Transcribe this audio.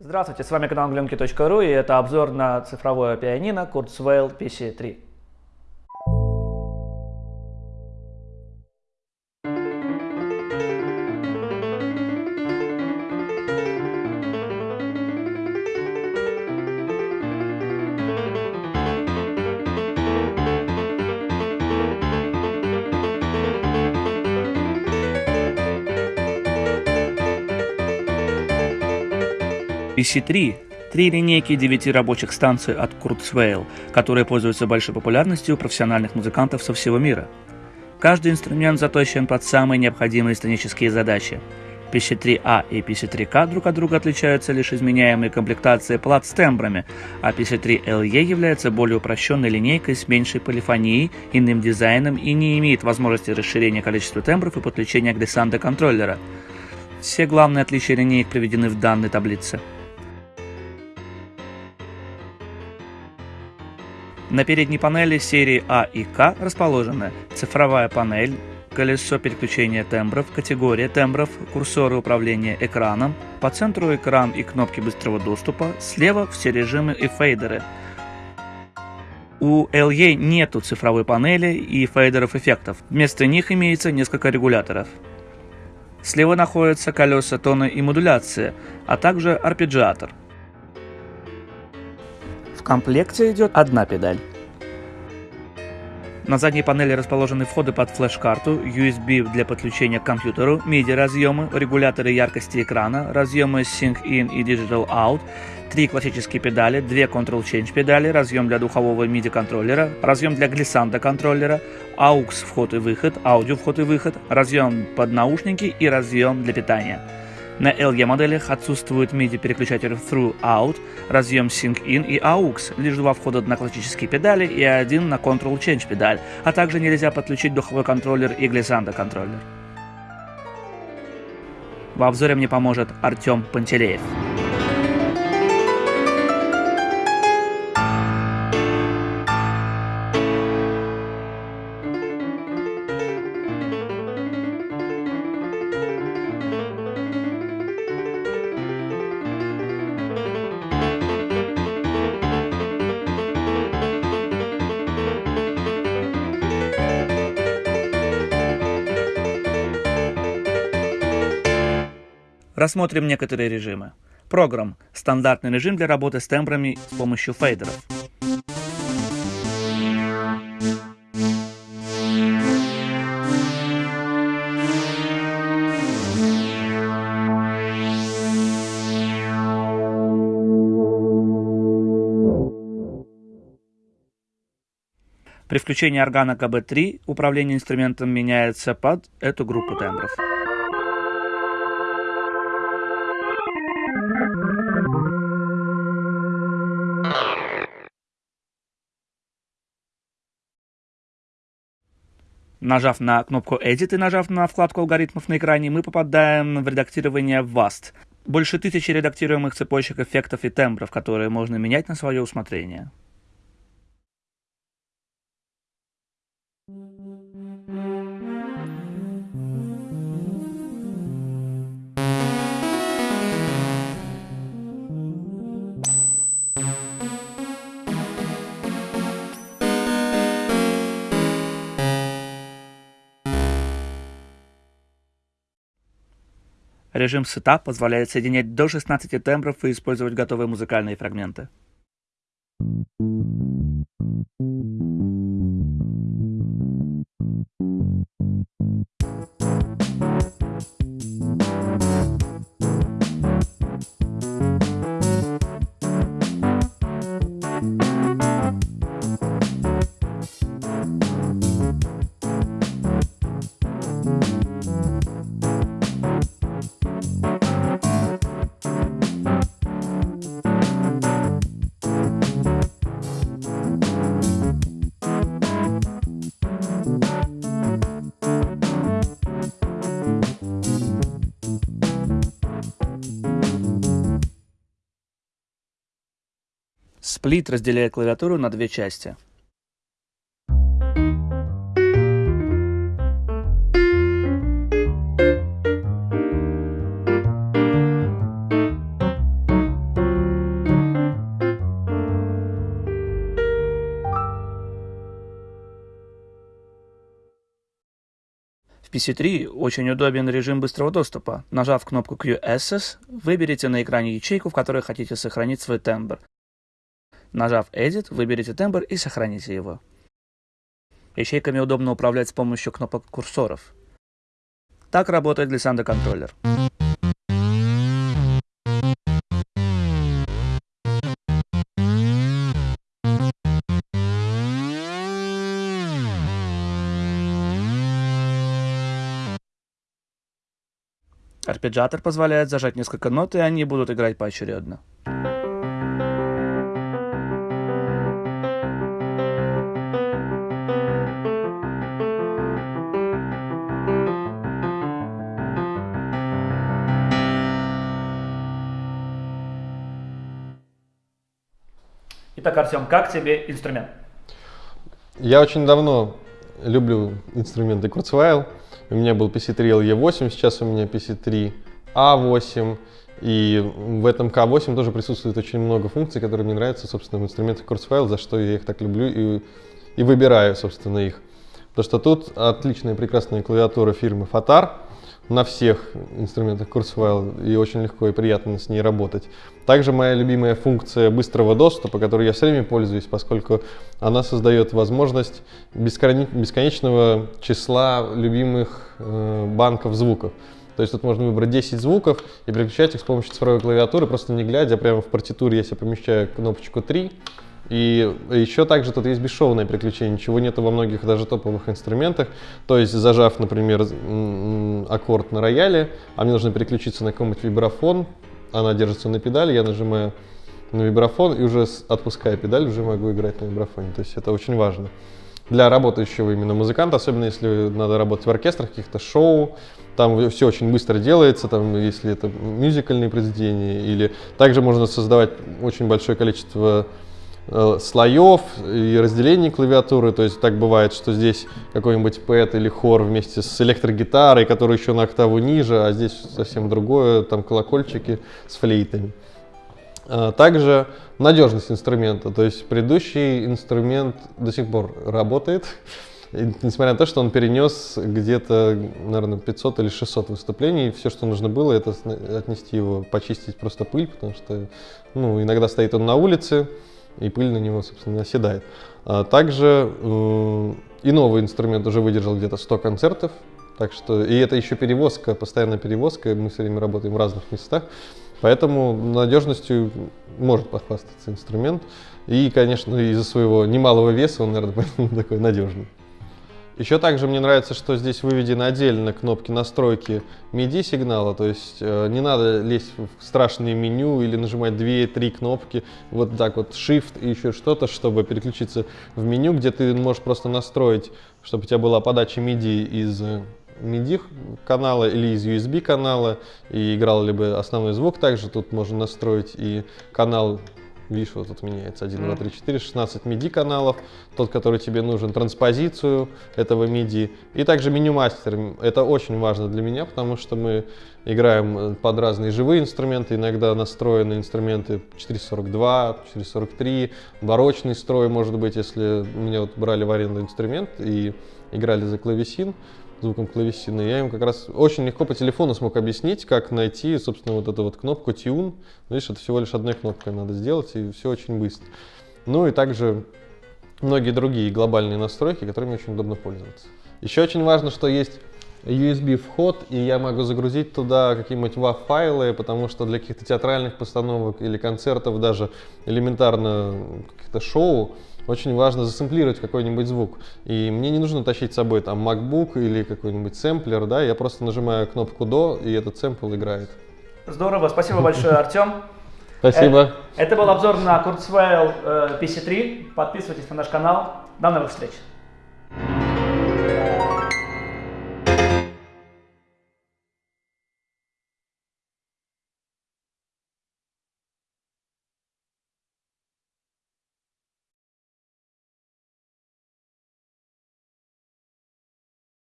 Здравствуйте, с вами канал glenki.ru и это обзор на цифровое пианино Kurzweil PC3. PC3 – три линейки девяти рабочих станций от Kurzweil, которые пользуются большой популярностью у профессиональных музыкантов со всего мира. Каждый инструмент заточен под самые необходимые сценические задачи. PC3A и PC3K друг от друга отличаются лишь изменяемой комплектацией плат с тембрами, а PC3LE является более упрощенной линейкой с меньшей полифонией, иным дизайном и не имеет возможности расширения количества тембров и подключения глиссанда контроллера. Все главные отличия линеек приведены в данной таблице. На передней панели серии А и К расположены цифровая панель, колесо переключения тембров, категория тембров, курсоры управления экраном, по центру экран и кнопки быстрого доступа, слева все режимы и фейдеры. У LE нету цифровой панели и фейдеров эффектов, вместо них имеется несколько регуляторов. Слева находятся колеса тона и модуляции, а также арпеджиатор – комплекте идет одна педаль. На задней панели расположены входы под флеш-карту, USB для подключения к компьютеру, MIDI-разъемы, регуляторы яркости экрана, разъемы Sync-In и Digital Out, три классические педали, две Control Change педали, разъем для духового MIDI контроллера, разъем для глиссанда контроллера, AUX вход и выход, аудио вход и выход, разъем под наушники и разъем для питания. На LG моделях отсутствует MIDI-переключатель Through-Out, разъем Sync-In и AUX, лишь два входа на классические педали и один на Control-Change педаль, а также нельзя подключить духовой контроллер и глиссанда контроллер. В обзоре мне поможет Артем Пантелеев. Рассмотрим некоторые режимы. Программ – стандартный режим для работы с тембрами с помощью фейдеров. При включении органа КБ3 управление инструментом меняется под эту группу тембров. Нажав на кнопку Edit и нажав на вкладку алгоритмов на экране, мы попадаем в редактирование VAST. Больше тысячи редактируемых цепочек эффектов и тембров, которые можно менять на свое усмотрение. Режим Setup позволяет соединять до 16 тембров и использовать готовые музыкальные фрагменты. Сплит разделяет клавиатуру на две части. В PC3 очень удобен режим быстрого доступа. Нажав кнопку QSS, выберите на экране ячейку, в которой хотите сохранить свой тембр. Нажав Edit, выберите тембр и сохраните его. Ячейками удобно управлять с помощью кнопок курсоров. Так работает глиссандо контроллер. Арпеджиатор позволяет зажать несколько нот, и они будут играть поочередно. Итак, Артем, как тебе инструмент? Я очень давно люблю инструменты Kurzweil. У меня был PC3 LE8, сейчас у меня PC3 A8. И в этом K8 тоже присутствует очень много функций, которые мне нравятся, собственно, в инструментах Kurzweil, за что я их так люблю и, и выбираю, собственно, их. Потому что тут отличная прекрасная клавиатура фирмы Fatar, на всех инструментах Kurzweil и очень легко и приятно с ней работать. Также моя любимая функция быстрого доступа, которой я все время пользуюсь, поскольку она создает возможность бесконечного числа любимых э, банков звуков. То есть тут можно выбрать 10 звуков и переключать их с помощью цифровой клавиатуры, просто не глядя, прямо в партитуре я себе помещаю кнопочку 3, и еще также тут есть бесшовное переключение, чего нет во многих даже топовых инструментах. То есть зажав, например, аккорд на рояле, а мне нужно переключиться на какой-нибудь вибрафон, она держится на педали, я нажимаю на вибрафон и уже отпуская педаль, уже могу играть на вибрафоне. То есть это очень важно для работающего именно музыканта, особенно если надо работать в оркестрах, каких-то шоу, там все очень быстро делается, там, если это мюзикальные произведения, или также можно создавать очень большое количество слоев и разделений клавиатуры. То есть так бывает, что здесь какой-нибудь пэт или хор вместе с электрогитарой, который еще на октаву ниже, а здесь совсем другое, там колокольчики с флейтами. А, также надежность инструмента, то есть предыдущий инструмент до сих пор работает, несмотря на то, что он перенес где-то, наверное, 500 или 600 выступлений, все, что нужно было, это отнести его, почистить просто пыль, потому что ну, иногда стоит он на улице, и пыль на него, собственно, оседает. А также э, и новый инструмент уже выдержал где-то 100 концертов, так что, и это еще перевозка, постоянная перевозка, мы все время работаем в разных местах, поэтому надежностью может похвастаться инструмент. И, конечно, из-за своего немалого веса он, наверное, такой надежный. Еще также мне нравится, что здесь выведены отдельно кнопки настройки MIDI сигнала, то есть э, не надо лезть в страшные меню или нажимать 2-3 кнопки, вот так вот Shift и еще что-то, чтобы переключиться в меню, где ты можешь просто настроить, чтобы у тебя была подача MIDI из MIDI канала или из USB канала и играл либо основной звук также тут можно настроить и канал Видишь, вот тут меняется. 1, 2, 3, 4, 16 MIDI каналов, тот, который тебе нужен, транспозицию этого MIDI, и также меню мастер. Это очень важно для меня, потому что мы играем э, под разные живые инструменты, иногда настроены инструменты 442, 443, барочный строй, может быть, если меня вот брали в аренду инструмент и играли за клавесин, звуком клавесины. Я им как раз очень легко по телефону смог объяснить, как найти, собственно, вот эту вот кнопку Tune. Видишь, это всего лишь одной кнопкой надо сделать, и все очень быстро. Ну и также многие другие глобальные настройки, которыми очень удобно пользоваться. Еще очень важно, что есть USB вход, и я могу загрузить туда какие-нибудь WAV файлы, потому что для каких-то театральных постановок или концертов, даже элементарно каких-то шоу, очень важно засэмплировать какой-нибудь звук. И мне не нужно тащить с собой там MacBook или какой-нибудь сэмплер, да, я просто нажимаю кнопку до, и этот сэмпл играет. Здорово, спасибо большое, Артем. Спасибо. Это, это был обзор на Kurzweil PC3. Подписывайтесь на наш канал. До новых встреч.